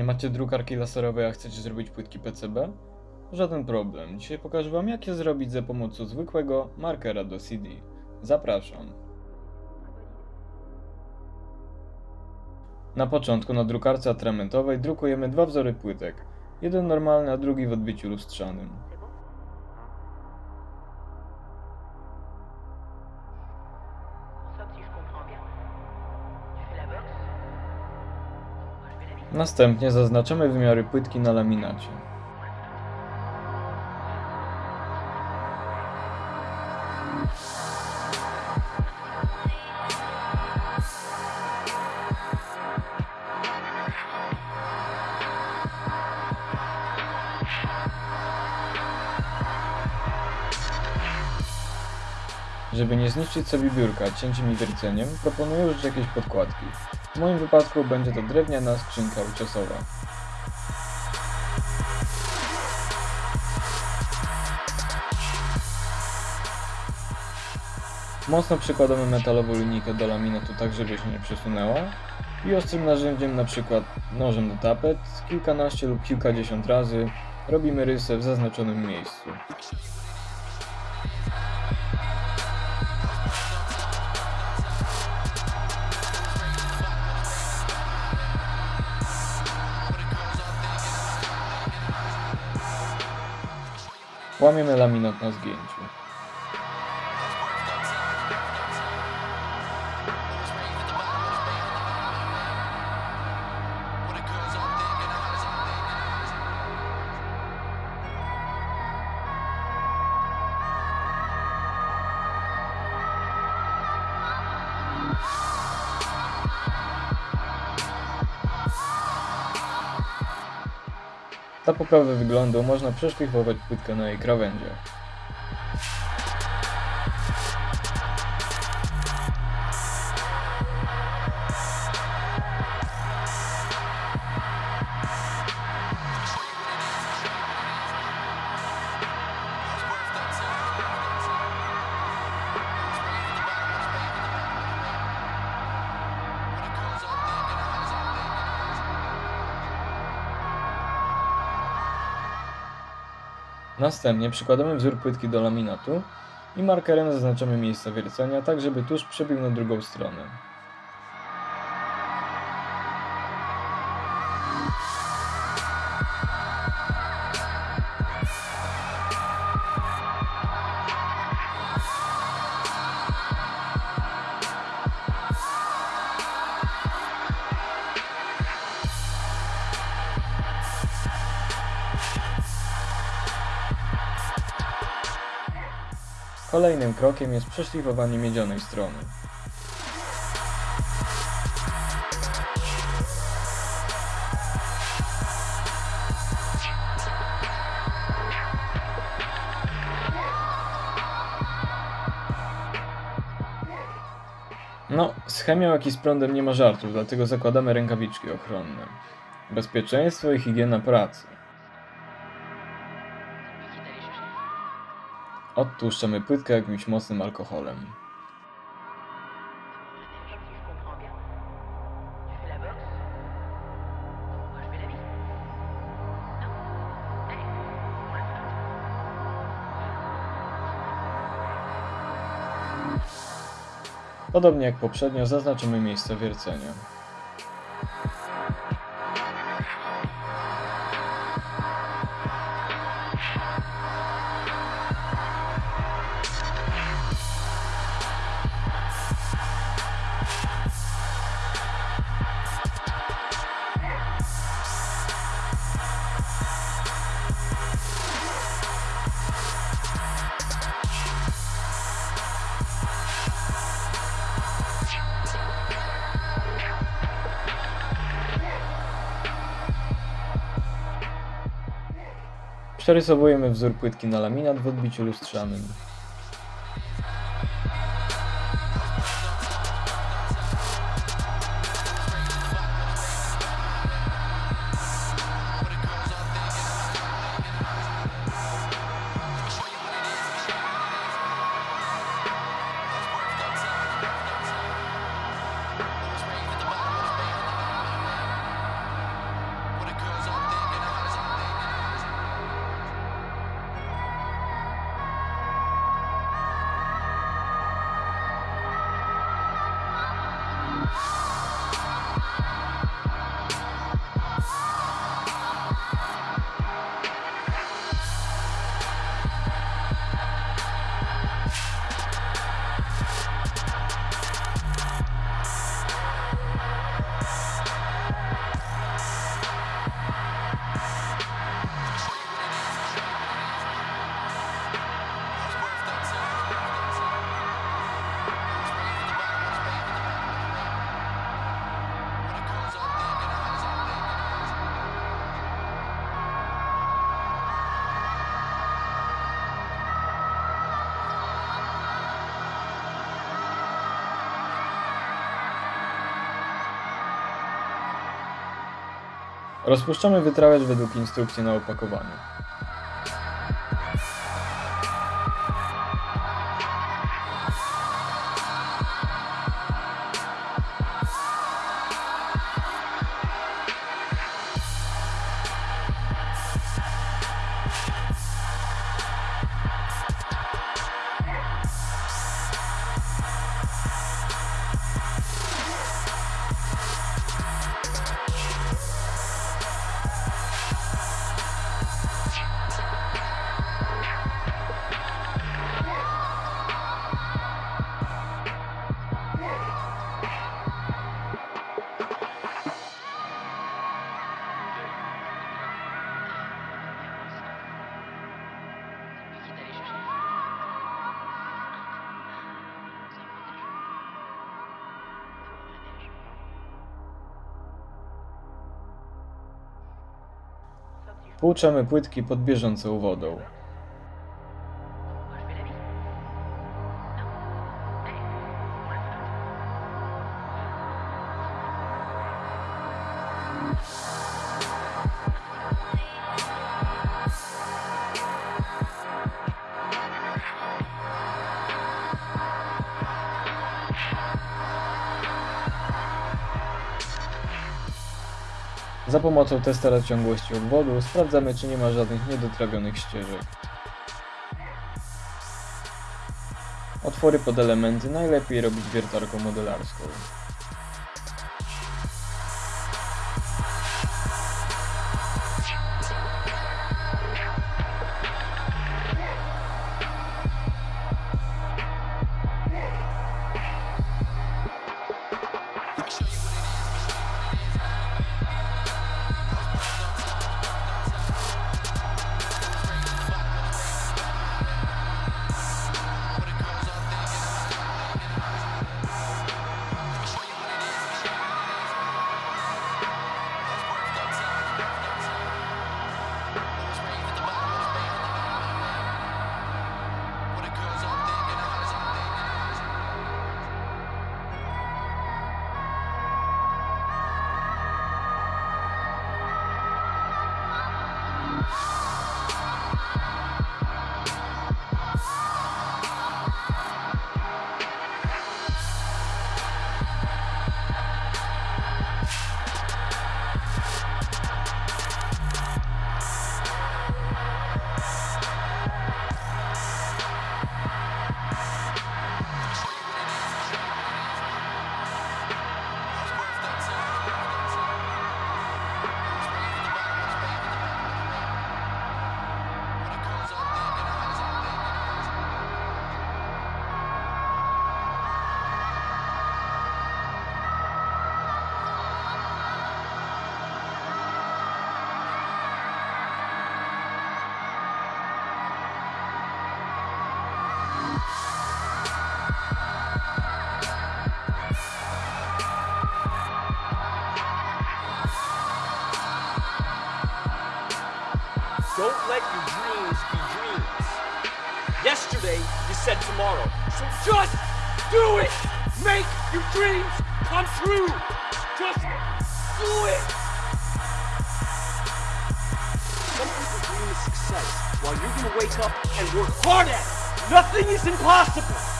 Nie macie drukarki laserowej, a chcecie zrobić płytki PCB? Żaden problem. Dzisiaj pokażę Wam, jak je zrobić za pomocą zwykłego markera do CD. Zapraszam. Na początku na drukarce atramentowej drukujemy dwa wzory płytek. Jeden normalny, a drugi w odbiciu lustrzanym. Następnie zaznaczamy wymiary płytki na laminacie. Żeby nie zniszczyć sobie biurka cięciem i wierceniem, proponuję użyć jakiejś podkładki. W moim wypadku będzie to drewniana skrzynka uciosowa. Mocno przykładamy metalową linijkę do laminatu tak, żeby się nie przesunęła i ostrym narzędziem, na przykład nożem do tapet, kilkanaście lub kilkadziesiąt razy robimy rysę w zaznaczonym miejscu. Łamiemy laminat na zgięciu. Dla poprawy wyglądu można przeszlifować płytkę na jej krawędziach. Następnie przykładamy wzór płytki do laminatu i markerem zaznaczamy miejsce wiercenia, tak żeby tusz przebił na drugą stronę. Kolejnym krokiem jest przeszlifowanie miedzianej strony. No, z chemią jak i z prądem nie ma żartów, dlatego zakładamy rękawiczki ochronne. Bezpieczeństwo i higiena pracy. Odtłuszczamy płytkę jakimś mocnym alkoholem. Podobnie jak poprzednio zaznaczymy miejsce wiercenia. Przerysowujemy wzór płytki na laminat w odbiciu lustrzanym. Rozpuszczamy wytrawacz według instrukcji na opakowaniu. Płuczamy płytki pod bieżącą wodą. Za pomocą testera ciągłości obwodu sprawdzamy, czy nie ma żadnych niedotrawionych ścieżek. Otwory pod elementy najlepiej robić wiertarką modelarską. Let your dreams be dreams. Yesterday, you said tomorrow. So just do it! Make your dreams come true! Just do it! Some people dream of success while you're gonna wake up and work hard at it. Nothing is impossible!